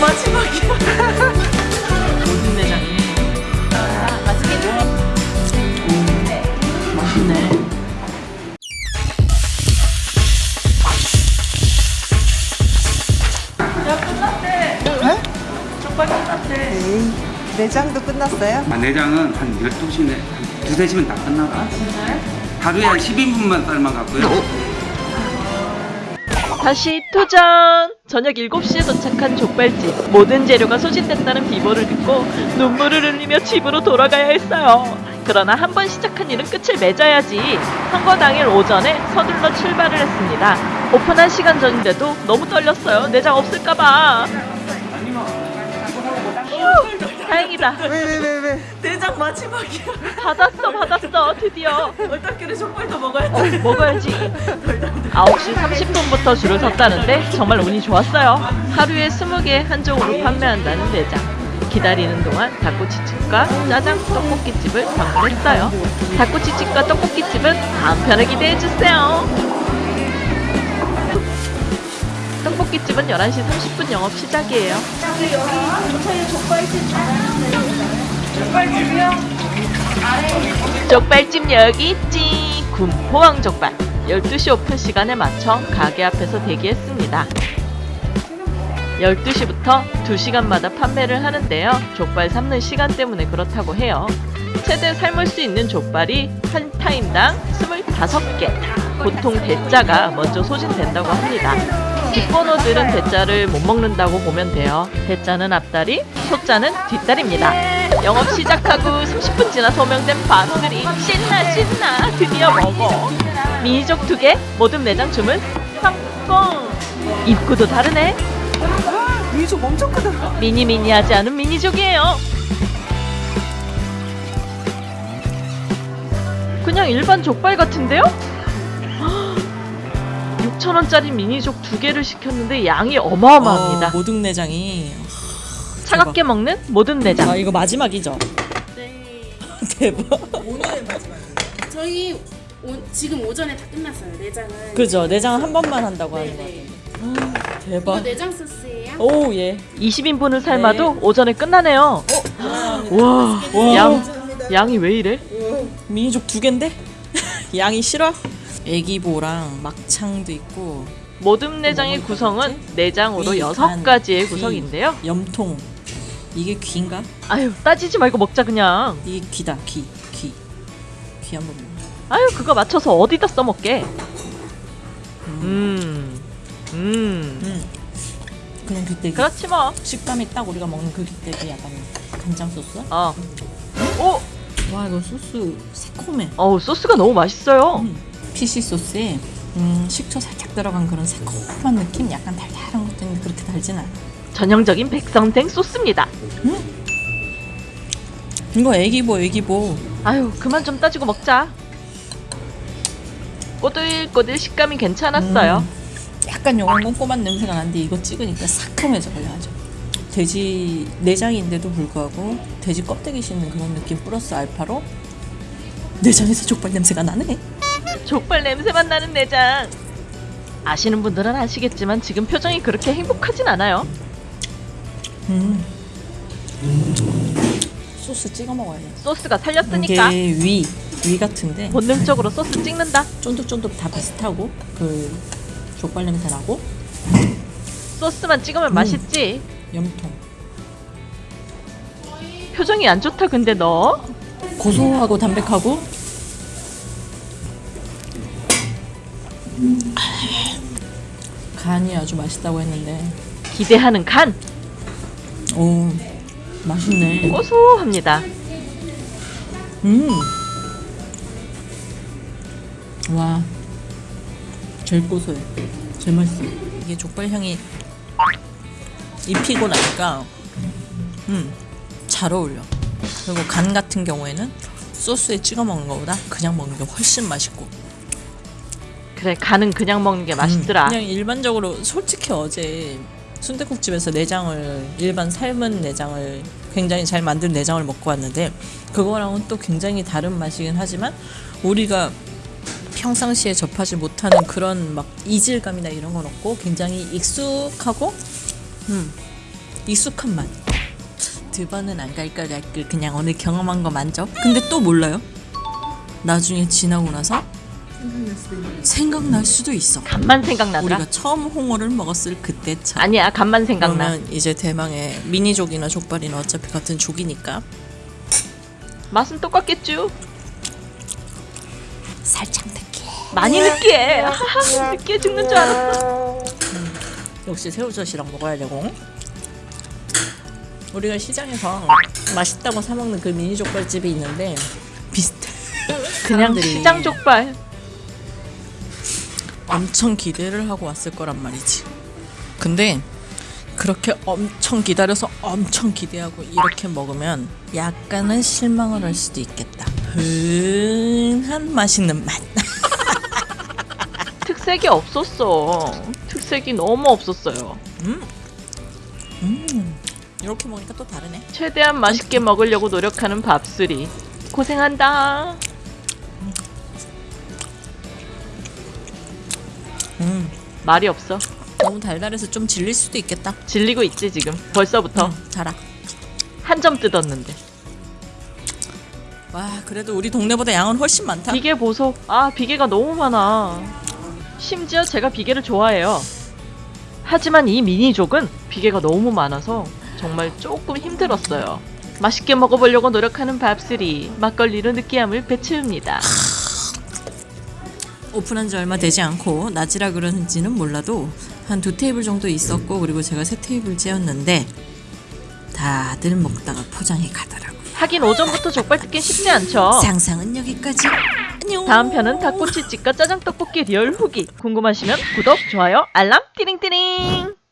마지막이야. 모든 내장이. 아, 맛있겠네. 맛있네. 야, 끝났대. 네? 족발 끝났대. 에이, 내장도 끝났어요? 아, 내장은 한 12시네, 한 두세 시면 다 끝나가. 진짜요? 하루에 한 12분만 삶아갖고요. 다시 도전! 저녁 7시에 도착한 족발집. 모든 재료가 소진됐다는 비보를 듣고 눈물을 흘리며 집으로 돌아가야 했어요. 그러나 한 번 시작한 일은 끝을 맺어야지. 선거 당일 오전에 서둘러 출발을 했습니다. 오픈한 시간 전인데도 너무 떨렸어요. 내장 없을까봐. 휴, 다행이다. 왜, 왜, 왜, 왜? 내장 마지막이야. 받았어, 받았어. 드디어. 얼떨결에 족발도 먹어야지. 먹어야지. 9시 30분부터 줄을 섰다는데 정말 운이 좋았어요. 하루에 20개 한정으로 판매한다는 매장. 기다리는 동안 닭꼬치집과 짜장 떡볶이집을 방문했어요. 닭꼬치집과 떡볶이집은 다음 편을 기대해주세요. 떡볶이집은 11시 30분 영업 시작이에요. 족발집 여기 있지. 군포항 족발. 12시 오픈 시간에 맞춰 가게 앞에서 대기했습니다. 12시부터 2시간마다 판매를 하는데요. 족발 삶는 시간 때문에 그렇다고 해요. 최대 삶을 수 있는 족발이 한 타임당 25개. 보통 대짜가 먼저 소진된다고 합니다 뒷번호들은 대짜를 못 먹는다고 보면 돼요. 대짜는 앞다리, 소짜는 뒷다리입니다. 영업 시작하고 30분 지나 소명된 반원들이 신나 신나 드디어 먹어. 미니족 두 개 모든 매장 주문 성공. 입구도 다르네. 아, 미족 엄청 크다. 미니미니하지 않은 미니족이에요. 그냥 일반 족발 같은데요? 6천원짜리 미니족 두 개를 시켰는데 양이 어마어마합니다 어, 모든 내장이 차갑게 먹는 모든 내장 아 이거 마지막이죠? 네. 대박 저희 오, 지금 오전에 다 끝났어요. 내장은. 그죠 내장 한 번만 한다고 하는 거 네네. 같아요 이거 대박 내장 소스예요. 오 예 20인분을 삶아도 오전에 끝나네요 와, 와. 양, 양이 왜 이래? 미니족 두 갠데? 양이 싫어? 애기보랑 막창도 있고 내장의 뭐 구성은 있지? 내장으로 가지의 귀, 구성인데요 염통 이게 귀인가? 아유 따지지 말고 먹자 그냥 이게 귀다 귀 귀 귀 한번 먹어 아유 그거 맞춰서 어디다 써먹게 음, 음. 음. 그냥 그때 그 그렇지 뭐 식감이 딱 우리가 먹는 그 그때 그 약간 간장 소스? 어. 오! 와 이거 소스 새콤해 어우 소스가 너무 맛있어요 음. 피시 소스에 음, 식초 살짝 들어간 그런 새콤한 느낌? 약간 달달한 것도 있는데 그렇게 달진 않아. 전형적인 백성생 소스입니다. 이거 애기보 애기보. 아유 그만 좀 따지고 먹자. 꼬들꼬들 식감이 괜찮았어요. 음, 약간 요건 꼼꼼한 냄새가 나는데 이거 찍으니까 상큼해져요 아주. 돼지 내장인데도 불구하고 돼지 껍데기 씹는 그런 느낌 플러스 알파로. 내장에서 족발 냄새가 나네 족발 냄새만 나는 내장. 아시는 분들은 아시겠지만 지금 표정이 그렇게 행복하진 않아요. 음. 소스 찍어 먹어야 돼 소스가 살렸으니까. 이게 위, 위 같은데. 본능적으로 소스 찍는다. 쫀득쫀득 다 비슷하고 그 족발 냄새 나고. 소스만 찍으면 음. 맛있지. 염통. 표정이 안 좋다 근데 너? 고소하고 담백하고 간이 아주 맛있다고 했는데. 기대하는 간? 오 맛있네. 고소합니다. 음. 와 제일 고소해. 제일 맛있어. 이게 족발 향이 입히고 나니까 음잘 어울려. 그리고 간 같은 경우에는 소스에 찍어 먹는 것보다 그냥 먹는 게 훨씬 맛있고 그래 간은 그냥 먹는 게 맛있더라 음, 그냥 일반적으로 솔직히 어제 순대국집에서 내장을 일반 삶은 내장을 굉장히 잘 만든 내장을 먹고 왔는데 그거랑은 또 굉장히 다른 맛이긴 하지만 우리가 평상시에 접하지 못하는 그런 막 이질감이나 이런 건 없고 굉장히 익숙하고 음 익숙한 맛. 두 번은 안 갈걸 갈걸 그냥 오늘 경험한 거 만족. 근데 또 몰라요. 나중에 지나고 나서 생각날 수도 있어. 간만 생각나더라. 우리가 처음 홍어를 먹었을 그때처럼. 아니야, 간만 생각나. 그러면 이제 대망의 미니족이나 족발이나 어차피 같은 족이니까 맛은 똑같겠죠? 살짝 느끼해. 많이 느끼해. 느끼해 죽는 줄 알았어. 역시 새우젓이랑 먹어야 되고 우리가 시장에서 맛있다고 사 먹는 그 미니 족발집이 있는데 비슷해. 그냥 시장 족발. 엄청 기대를 하고 왔을 거란 말이지. 근데 그렇게 엄청 기다려서 엄청 기대하고 이렇게 먹으면 약간은 실망을 할 수도 있겠다. 흔한 맛있는 맛. 특색이 없었어. 특색이 너무 없었어요. 이렇게 먹으니까 또 다르네. 최대한 맛있게 먹으려고 노력하는 밥술이. 고생한다. 말이 없어. 너무 달달해서 좀 질릴 수도 있겠다. 질리고 있지 지금. 벌써부터 음, 자라. 한 점 뜯었는데. 와, 그래도 우리 동네보다 양은 훨씬 많다. 비계 보소. 아 비계가 너무 많아. 심지어 제가 비계를 좋아해요. 하지만 이 미니족은 비계가 너무 많아서 정말 조금 힘들었어요. 맛있게 먹어보려고 노력하는 밥술이 막걸리로 느끼함을 배채웁니다. 오픈한 지 얼마 되지 않고 낮이라 그런지는 몰라도 한 두 테이블 정도 있었고 그리고 제가 세 테이블 째였는데 다들 먹다가 포장해 가더라고요. 하긴 오전부터 족발 뜯긴 쉽지 않죠. 상상은 여기까지. 안녕. 다음 편은 닭꼬치집과 짜장 떡볶이 리얼 후기. 궁금하시면 구독, 좋아요, 알람, 띠링띠링.